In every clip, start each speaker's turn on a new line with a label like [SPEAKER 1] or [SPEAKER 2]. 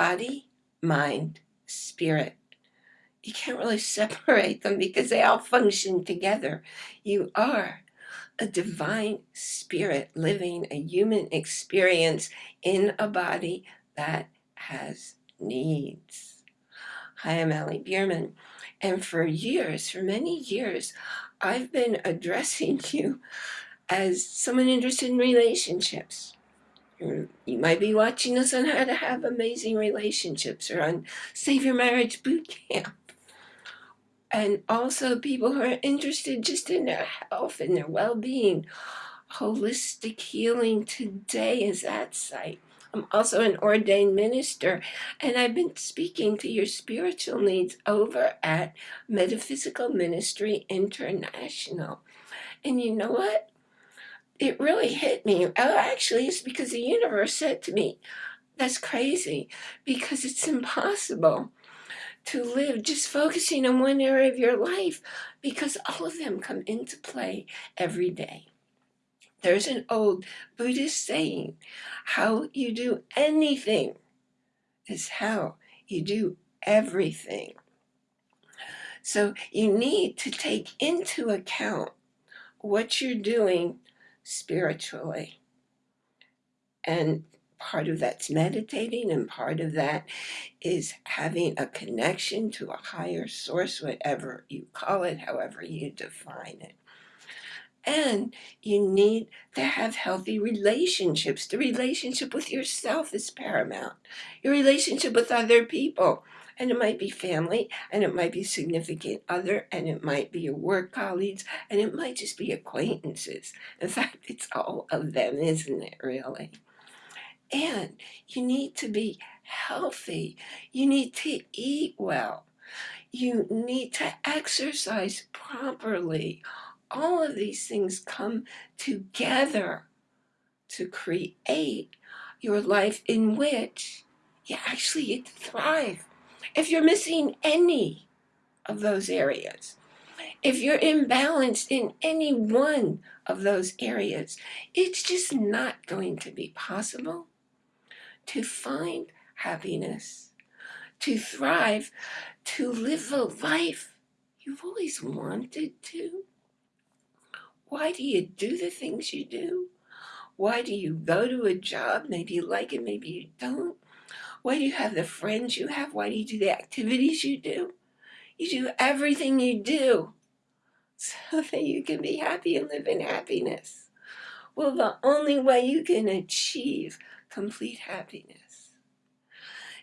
[SPEAKER 1] body, mind, spirit. You can't really separate them because they all function together. You are a divine spirit living a human experience in a body that has needs. Hi, I'm Allie Bierman. And for years, for many years, I've been addressing you as someone interested in relationships. You might be watching us on how to have amazing relationships or on Save Your Marriage Boot Camp. And also people who are interested just in their health and their well-being. Holistic Healing Today is that site. I'm also an ordained minister, and I've been speaking to your spiritual needs over at Metaphysical Ministry International. And you know what? It really hit me. Oh, actually, it's because the universe said to me, that's crazy, because it's impossible to live just focusing on one area of your life because all of them come into play every day. There's an old Buddhist saying, how you do anything is how you do everything. So you need to take into account what you're doing spiritually. And part of that's meditating and part of that is having a connection to a higher source, whatever you call it, however you define it. And you need to have healthy relationships. The relationship with yourself is paramount. Your relationship with other people. And it might be family, and it might be significant other, and it might be your work colleagues, and it might just be acquaintances. In fact, it's all of them, isn't it, really? And you need to be healthy. You need to eat well. You need to exercise properly all of these things come together to create your life in which you actually thrive. If you're missing any of those areas, if you're imbalanced in any one of those areas, it's just not going to be possible to find happiness, to thrive, to live a life you've always wanted to. Why do you do the things you do? Why do you go to a job? Maybe you like it, maybe you don't. Why do you have the friends you have? Why do you do the activities you do? You do everything you do so that you can be happy and live in happiness. Well, the only way you can achieve complete happiness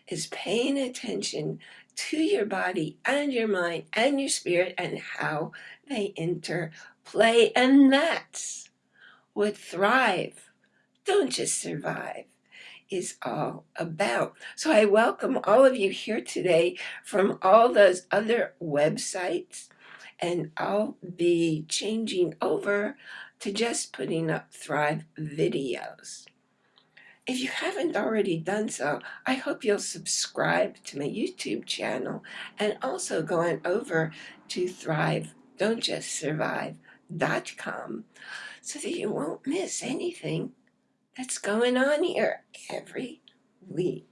[SPEAKER 1] is paying attention to your body and your mind and your spirit and how they interplay. and that's what Thrive, Don't Just Survive, is all about. So I welcome all of you here today from all those other websites, and I'll be changing over to just putting up Thrive videos. If you haven't already done so, I hope you'll subscribe to my YouTube channel and also go on over to Thrive, Don't Just Survive so that you won't miss anything that's going on here every week.